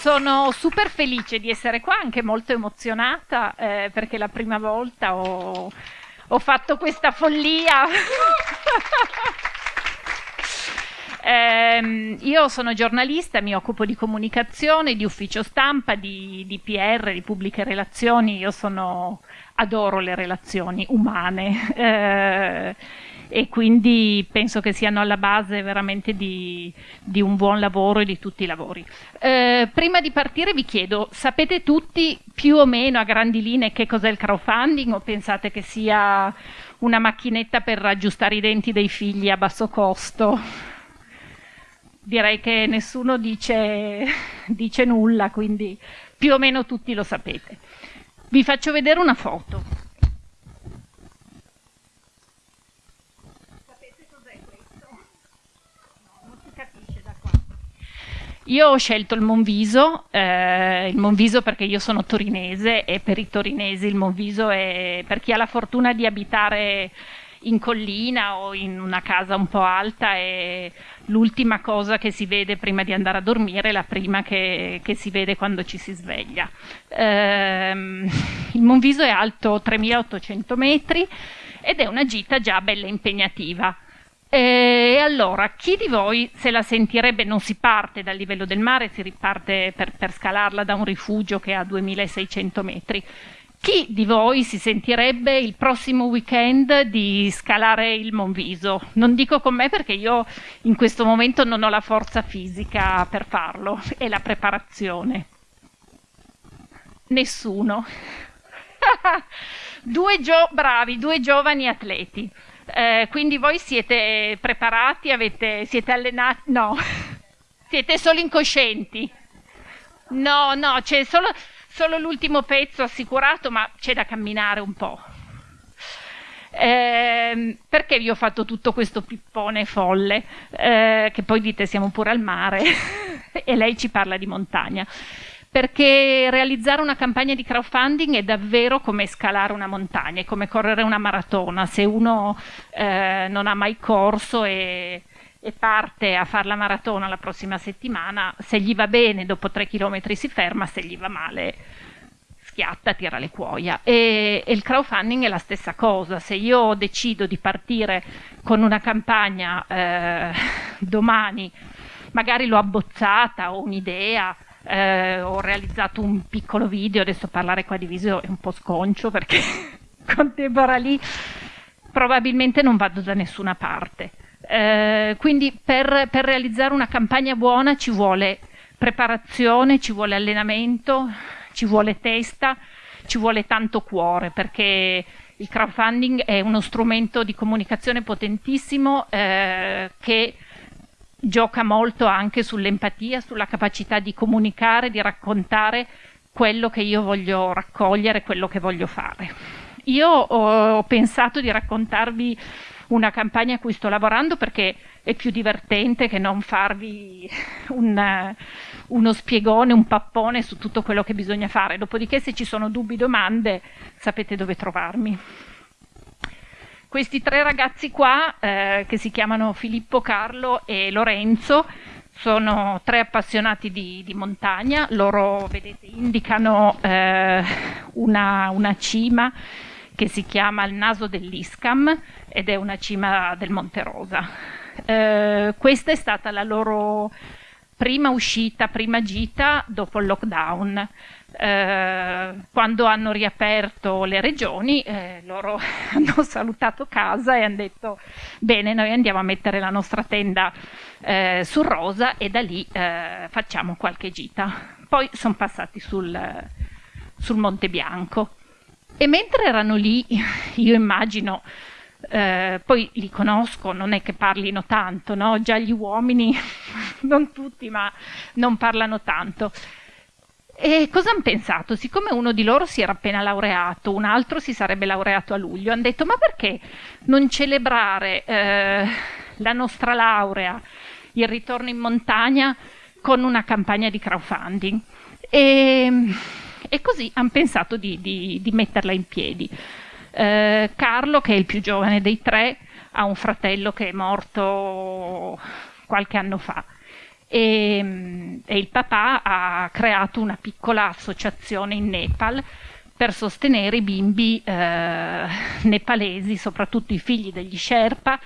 sono super felice di essere qua, anche molto emozionata eh, perché la prima volta ho, ho fatto questa follia. Eh, io sono giornalista, mi occupo di comunicazione, di ufficio stampa, di, di PR, di pubbliche relazioni. Io sono, adoro le relazioni umane. Eh, e quindi penso che siano alla base veramente di, di un buon lavoro e di tutti i lavori. Eh, prima di partire vi chiedo, sapete tutti più o meno a grandi linee che cos'è il crowdfunding o pensate che sia una macchinetta per aggiustare i denti dei figli a basso costo? Direi che nessuno dice, dice nulla, quindi più o meno tutti lo sapete. Vi faccio vedere una foto. Io ho scelto il Monviso, eh, il Monviso perché io sono torinese e per i torinesi il Monviso è per chi ha la fortuna di abitare in collina o in una casa un po' alta è l'ultima cosa che si vede prima di andare a dormire, la prima che, che si vede quando ci si sveglia. Eh, il Monviso è alto 3800 metri ed è una gita già bella impegnativa. E allora, chi di voi se la sentirebbe, non si parte dal livello del mare, si riparte per, per scalarla da un rifugio che ha 2600 metri. Chi di voi si sentirebbe il prossimo weekend di scalare il Monviso? Non dico con me perché io in questo momento non ho la forza fisica per farlo e la preparazione. Nessuno. due bravi, due giovani atleti. Eh, quindi voi siete preparati, avete, siete allenati? No, siete solo incoscienti. No, no, c'è solo, solo l'ultimo pezzo assicurato, ma c'è da camminare un po'. Eh, perché vi ho fatto tutto questo pippone folle? Eh, che poi dite siamo pure al mare e lei ci parla di montagna perché realizzare una campagna di crowdfunding è davvero come scalare una montagna, è come correre una maratona. Se uno eh, non ha mai corso e, e parte a fare la maratona la prossima settimana, se gli va bene dopo tre chilometri si ferma, se gli va male schiatta, tira le cuoia. E, e, il crowdfunding è la stessa cosa. Se io decido di partire con una campagna eh, domani, magari l'ho abbozzata, ho un'idea, eh, ho realizzato un piccolo video, adesso parlare qua di video è un po' sconcio perché con Deborah lì probabilmente non vado da nessuna parte. Eh, quindi per, per realizzare una campagna buona ci vuole preparazione, ci vuole allenamento, ci vuole testa, ci vuole tanto cuore perché il crowdfunding è uno strumento di comunicazione potentissimo eh, che gioca molto anche sull'empatia, sulla capacità di comunicare, di raccontare quello che io voglio raccogliere, quello che voglio fare. Io ho pensato di raccontarvi una campagna a cui sto lavorando perché è più divertente che non farvi un, uno spiegone, un pappone su tutto quello che bisogna fare. Dopodiché se ci sono dubbi, domande, sapete dove trovarmi. Questi tre ragazzi qua, eh, che si chiamano Filippo, Carlo e Lorenzo, sono tre appassionati di, di montagna. Loro, vedete, indicano eh, una, una cima che si chiama il naso dell'Iscam ed è una cima del Monte Rosa. Eh, questa è stata la loro prima uscita, prima gita dopo il lockdown. Eh, quando hanno riaperto le regioni, eh, loro hanno salutato casa e hanno detto bene, noi andiamo a mettere la nostra tenda eh, sul Rosa e da lì eh, facciamo qualche gita. Poi sono passati sul, sul Monte Bianco. E mentre erano lì, io immagino, eh, poi li conosco, non è che parlino tanto, no? già gli uomini, non tutti, ma non parlano tanto. E cosa hanno pensato? Siccome uno di loro si era appena laureato, un altro si sarebbe laureato a luglio, hanno detto ma perché non celebrare eh, la nostra laurea, il ritorno in montagna con una campagna di crowdfunding? E, e così hanno pensato di, di, di, metterla in piedi. Eh, Carlo, che è il più giovane dei tre, ha un fratello che è morto qualche anno fa e, e il papà ha creato una piccola associazione in Nepal per sostenere i bimbi eh, nepalesi, soprattutto i figli degli Sherpa,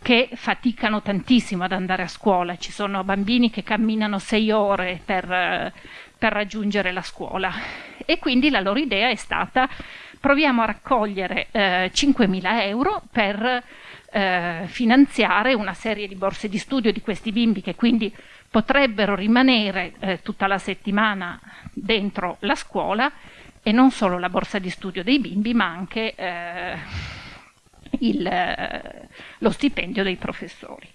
che faticano tantissimo ad andare a scuola. Ci sono bambini che camminano sei ore per, per raggiungere la scuola. E quindi la loro idea è stata proviamo a raccogliere eh, 5.000 euro per eh, finanziare una serie di borse di studio di questi bimbi che quindi potrebbero rimanere eh, tutta la settimana dentro la scuola e non solo la borsa di studio dei bimbi ma anche eh, il, eh, lo stipendio dei professori.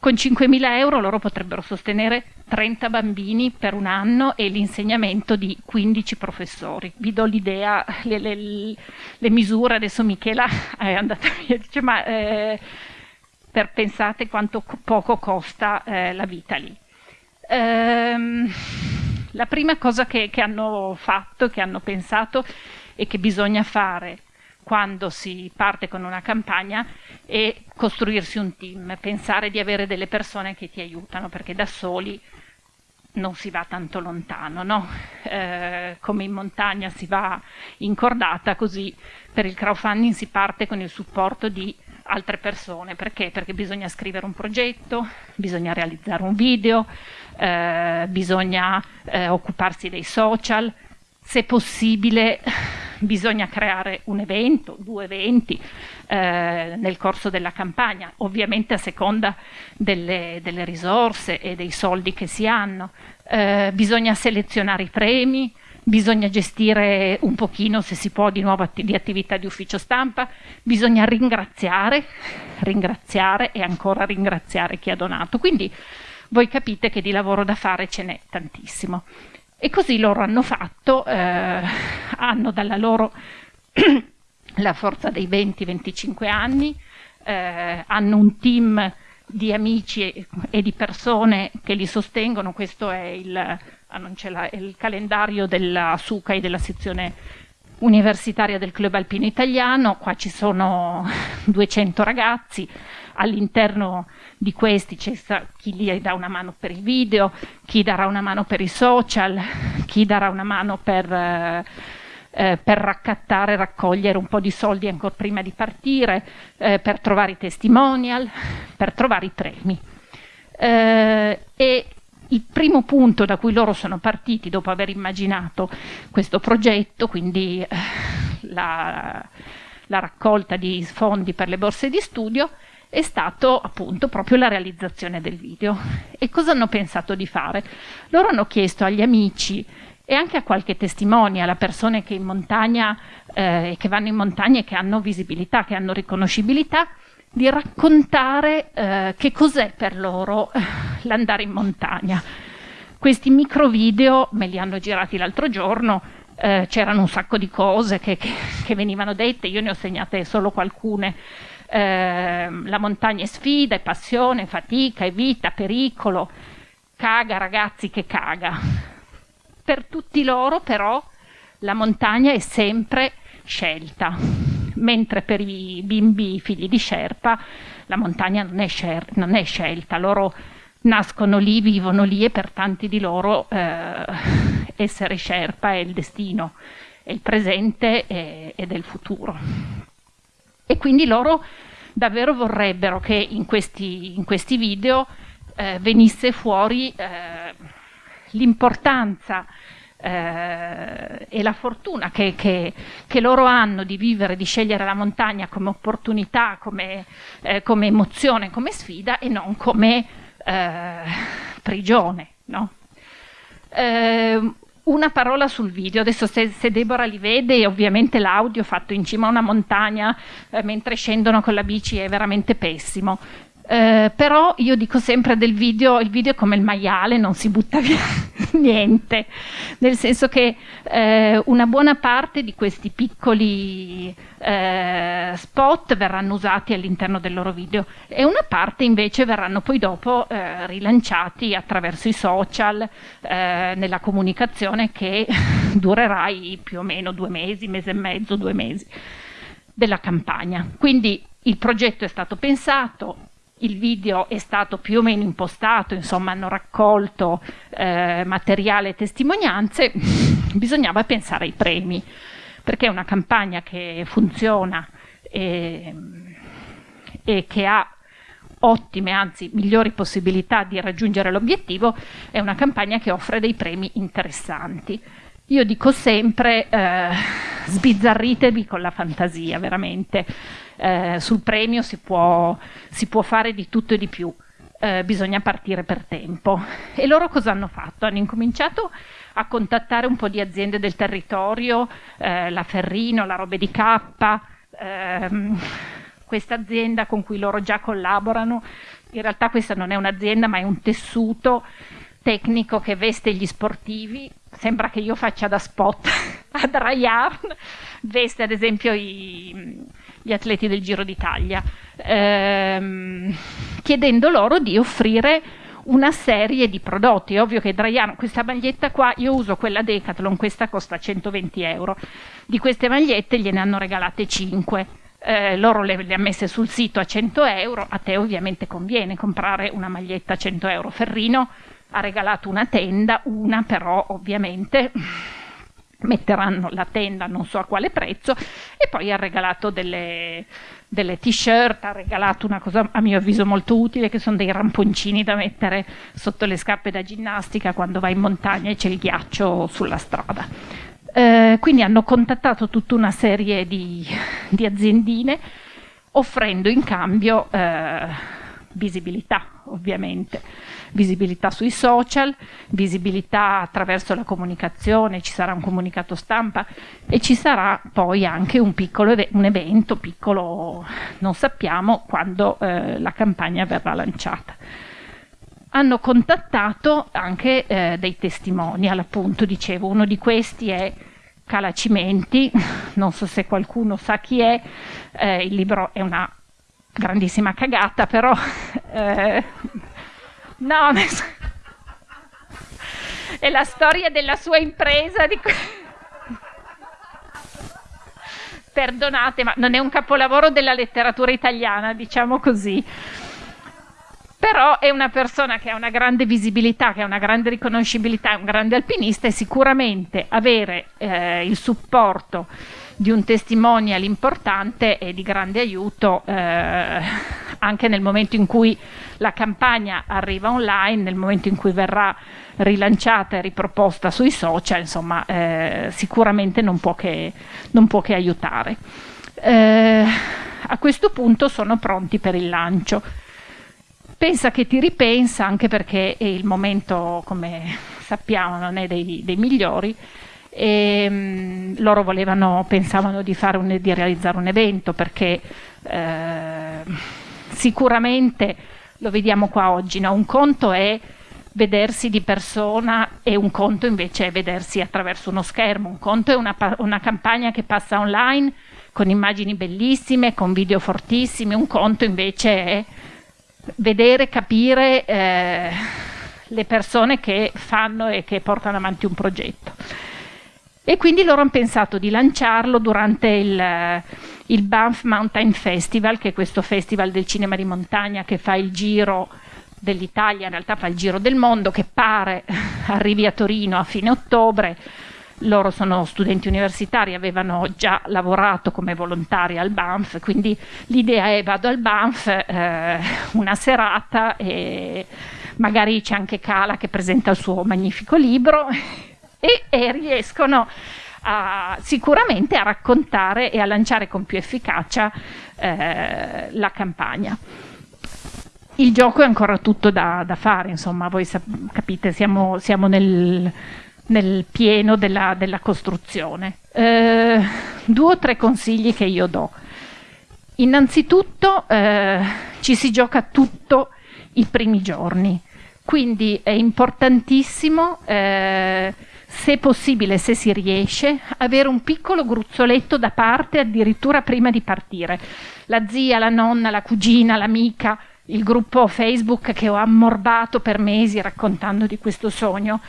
Con 5.000 euro loro potrebbero sostenere 30 bambini per un anno e l'insegnamento di 15 professori. Vi do l'idea, le, le, le misure, adesso Michela è andata via, dice ma eh, per pensate quanto poco costa eh, la vita lì. Ehm, la prima cosa che, che hanno fatto, che hanno pensato e che bisogna fare quando si parte con una campagna e costruirsi un team, pensare di avere delle persone che ti aiutano, perché da soli non si va tanto lontano, no? eh, come in montagna si va in cordata, così per il crowdfunding si parte con il supporto di altre persone. Perché? Perché bisogna scrivere un progetto, bisogna realizzare un video, eh, bisogna eh, occuparsi dei social, se possibile bisogna creare un evento, due eventi eh, nel corso della campagna, ovviamente a seconda delle, delle risorse e dei soldi che si hanno. Eh, bisogna selezionare i premi, bisogna gestire un pochino, se si può, di nuovo atti di attività di ufficio stampa, bisogna ringraziare, ringraziare e ancora ringraziare chi ha donato. Quindi voi capite che di lavoro da fare ce n'è tantissimo. E così loro hanno fatto, eh, hanno dalla loro la forza dei 20-25 anni, eh, hanno un team di amici e, di persone che li sostengono, questo è il, ah, il calendario della SUCA e della sezione universitaria del Club Alpino Italiano, qua ci sono 200 ragazzi, all'interno di questi c'è chi gli dà una mano per il video, chi darà una mano per i social, chi darà una mano per, eh, eh, per raccattare, raccogliere un po' di soldi ancora prima di partire, eh, per trovare i testimonial, per trovare i premi. Eh, e il primo punto da cui loro sono partiti dopo aver immaginato questo progetto, quindi eh, la, la raccolta di fondi per le borse di studio, è stato appunto proprio la realizzazione del video. E cosa hanno pensato di fare? Loro hanno chiesto agli amici e anche a qualche testimone, a persone che in montagna, eh, che vanno in montagna e che hanno visibilità, che hanno riconoscibilità, di raccontare eh, che cos'è per loro eh, l'andare in montagna. Questi micro video me li hanno girati l'altro giorno, eh, c'erano un sacco di cose che, che, che venivano dette, io ne ho segnate solo qualcune eh, la montagna è sfida, è passione, è fatica, è vita, pericolo, caga ragazzi che caga. Per tutti loro però la montagna è sempre scelta, mentre per i bimbi figli di Sherpa la montagna non è, scer- non è scelta, loro nascono lì, vivono lì e per tanti di loro eh, essere Sherpa è il destino, è il presente ed è il futuro. E quindi loro davvero vorrebbero che in questi, in questi video eh, venisse fuori eh, l'importanza eh, e la fortuna che, che, che, loro hanno di vivere, di scegliere la montagna come opportunità, come, eh, come emozione, come sfida e non come eh, prigione. No? Una parola sul video, adesso se, se, Deborah li vede, ovviamente l'audio fatto in cima a una montagna eh, mentre scendono con la bici è veramente pessimo. Eh, però io dico sempre del video, il video è come il maiale, non si butta via niente, nel senso che eh, una buona parte di questi piccoli eh, spot verranno usati all'interno del loro video e una parte invece verranno poi dopo eh, rilanciati attraverso i social eh, nella comunicazione che durerà più o meno due mesi, mese e mezzo, due mesi della campagna. Quindi il progetto è stato pensato, il video è stato più o meno impostato, insomma hanno raccolto eh, materiale e testimonianze, bisognava pensare ai premi, perché una campagna che funziona e, e che ha ottime, anzi migliori possibilità di raggiungere l'obiettivo, è una campagna che offre dei premi interessanti. Io dico sempre eh, sbizzarritevi con la fantasia, veramente. Eh, sul premio si può, si può, fare di tutto e di più, eh, bisogna partire per tempo. E loro cosa hanno fatto? Hanno incominciato a contattare un po' di aziende del territorio, eh, la Ferrino, la Robe di K, ehm, questa azienda con cui loro già collaborano. In realtà questa non è un'azienda ma è un tessuto tecnico che veste gli sportivi, sembra che io faccia da spot a Ryan, veste ad esempio i, gli atleti del Giro d'Italia, ehm, chiedendo loro di offrire una serie di prodotti. È ovvio che Draiano, questa maglietta qua, io uso quella Decathlon, questa costa 120 euro. Di queste magliette gliene hanno regalate 5. Eh, loro le, le ha messe sul sito a 100 euro, a te ovviamente conviene comprare una maglietta a 100 euro. Ferrino ha regalato una tenda, una però ovviamente metteranno la tenda non so a quale prezzo e poi ha regalato delle, delle t-shirt, ha regalato una cosa a mio avviso molto utile che sono dei ramponcini da mettere sotto le scarpe da ginnastica quando vai in montagna e c'è il ghiaccio sulla strada. Eh, quindi hanno contattato tutta una serie di, di aziendine offrendo in cambio eh, visibilità ovviamente visibilità sui social, visibilità attraverso la comunicazione, ci sarà un comunicato stampa e ci sarà poi anche un piccolo un evento, piccolo non sappiamo quando eh, la campagna verrà lanciata. Hanno contattato anche eh, dei testimonial, appunto, dicevo, uno di questi è Calacimenti, non so se qualcuno sa chi è, eh, il libro è una grandissima cagata, però eh, No, è la storia della sua impresa. Di... Perdonate, ma non è un capolavoro della letteratura italiana, diciamo così. Però è una persona che ha una grande visibilità, che ha una grande riconoscibilità, è un grande alpinista e sicuramente avere eh, il supporto di un testimonial importante è di grande aiuto eh, anche nel momento in cui la campagna arriva online, nel momento in cui verrà rilanciata e riproposta sui social, insomma, eh, sicuramente non può che, non può che aiutare. Eh, a questo punto sono pronti per il lancio. Pensa che ti ripensa, anche perché il momento, come sappiamo, non è dei, dei migliori, e mh, loro volevano, pensavano di, un, di, realizzare un evento perché eh, sicuramente lo vediamo qua oggi, no? un conto è vedersi di persona e un conto invece è vedersi attraverso uno schermo, un conto è una, una campagna che passa online con immagini bellissime, con video fortissimi, un conto invece è vedere, capire eh, le persone che fanno e che portano avanti un progetto. E quindi loro hanno pensato di lanciarlo durante il il Banff Mountain Festival, che è questo festival del cinema di montagna che fa il giro dell'Italia, in realtà fa il giro del mondo, che pare arrivi a Torino a fine ottobre. Loro sono studenti universitari, avevano già lavorato come volontari al Banff, quindi l'idea è vado al Banff eh, una serata e magari c'è anche Cala che presenta il suo magnifico libro e, e riescono a, sicuramente a raccontare e a lanciare con più efficacia eh, la campagna. Il gioco è ancora tutto da, da fare, insomma, voi capite, siamo, siamo nel, nel, pieno della, della costruzione. Eh, due o tre consigli che io do. Innanzitutto eh, ci si gioca tutto i primi giorni, quindi è importantissimo eh, se possibile, se si riesce, avere un piccolo gruzzoletto da parte addirittura prima di partire. La zia, la nonna, la cugina, l'amica, il gruppo Facebook che ho ammorbato per mesi raccontando di questo sogno.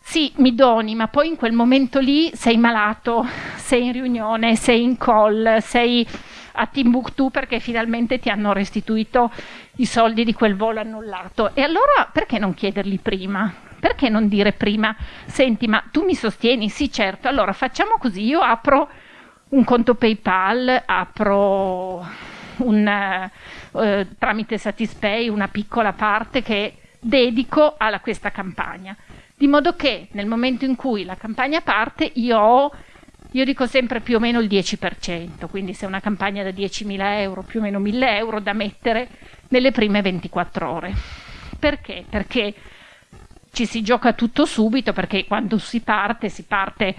Sì, mi doni, ma poi in quel momento lì sei malato, sei in riunione, sei in call, sei a Timbuktu perché finalmente ti hanno restituito i soldi di quel volo annullato. E allora perché non chiederli prima? Perché non dire prima, senti, ma tu mi sostieni? Sì, certo, allora facciamo così, io apro un conto PayPal, apro un, eh, tramite Satispay una piccola parte che dedico a questa campagna, di modo che nel momento in cui la campagna parte io ho io dico sempre più o meno il 10%, quindi se è una campagna da 10.000 euro, più o meno 1.000 euro da mettere nelle prime 24 ore. Perché? Perché ci si gioca tutto subito, perché quando si parte, si parte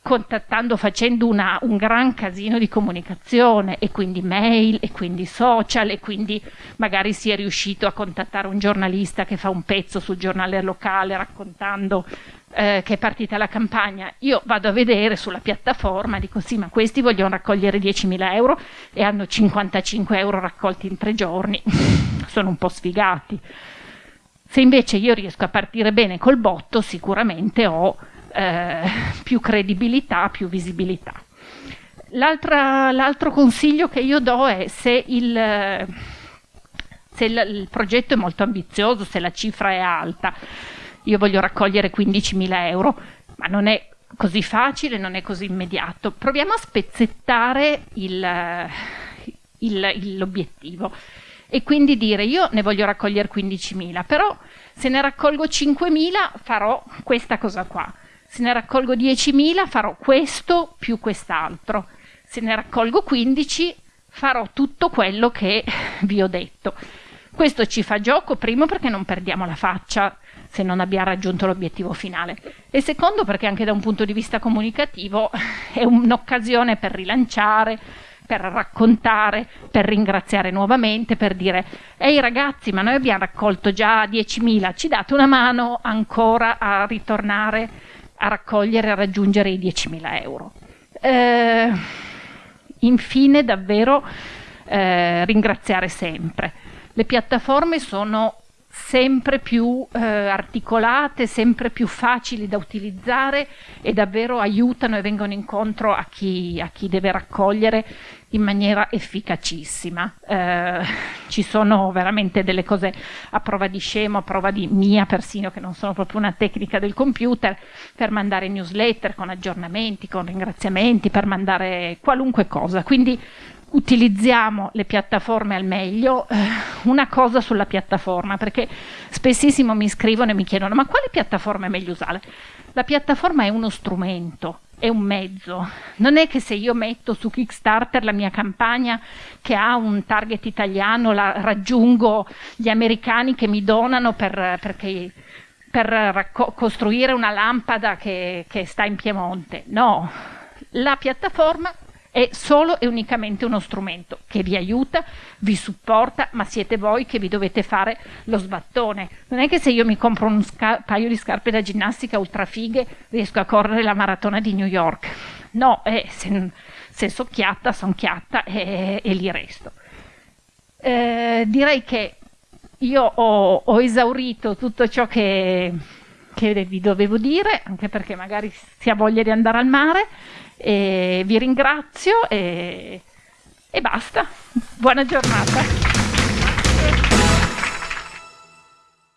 contattando, facendo una, un gran casino di comunicazione e quindi mail e quindi social e quindi magari si è riuscito a contattare un giornalista che fa un pezzo sul giornale locale raccontando eh, che è partita la campagna. Io vado a vedere sulla piattaforma, dico sì ma questi vogliono raccogliere 10.000 euro e hanno 55 euro raccolti in tre giorni, sono un po' sfigati. Se invece io riesco a partire bene col botto sicuramente ho eh, più credibilità, più visibilità. L'altro consiglio che io do è se il, se il, il progetto è molto ambizioso, se la cifra è alta, io voglio raccogliere 15.000 euro, ma non è così facile, non è così immediato. Proviamo a spezzettare l'obiettivo e quindi dire io ne voglio raccogliere 15.000, però se ne raccolgo 5.000 farò questa cosa qua. Se ne raccolgo 10.000 farò questo più quest'altro, se ne raccolgo 15 farò tutto quello che vi ho detto. Questo ci fa gioco, primo perché non perdiamo la faccia se non abbiamo raggiunto l'obiettivo finale. E secondo perché anche da un punto di vista comunicativo è un'occasione per rilanciare, per raccontare, per ringraziare nuovamente, per dire ehi ragazzi ma noi abbiamo raccolto già 10.000, ci date una mano ancora a ritornare a raccogliere a raggiungere i 10.000 euro. Eh, infine, davvero eh, ringraziare sempre. Le piattaforme sono sempre più eh, articolate, sempre più facili da utilizzare e davvero aiutano e vengono incontro a chi, a chi deve raccogliere in maniera efficacissima. Eh, ci sono veramente delle cose a prova di scemo, a prova di mia persino, che non sono proprio una tecnica del computer, per mandare newsletter con aggiornamenti, con ringraziamenti, per mandare qualunque cosa. Quindi utilizziamo le piattaforme al meglio, eh, una cosa sulla piattaforma, perché spessissimo mi scrivono e mi chiedono ma quale piattaforma è meglio usare? La piattaforma è uno strumento, è un mezzo, non è che se io metto su Kickstarter la mia campagna che ha un target italiano, la raggiungo gli americani che mi donano per, perché, per costruire una lampada che, che sta in Piemonte, no, la piattaforma è solo e unicamente uno strumento che vi aiuta, vi supporta, ma siete voi che vi dovete fare lo sbattone. Non è che se io mi compro un paio di scarpe da ginnastica ultra fighe riesco a correre la maratona di New York. No, eh, se, se so chiatta, son chiatta e, e lì resto. Eh, direi che io ho, ho esaurito tutto ciò che, che vi dovevo dire, anche perché magari si ha voglia di andare al mare. E vi ringrazio e, e basta. Buona giornata.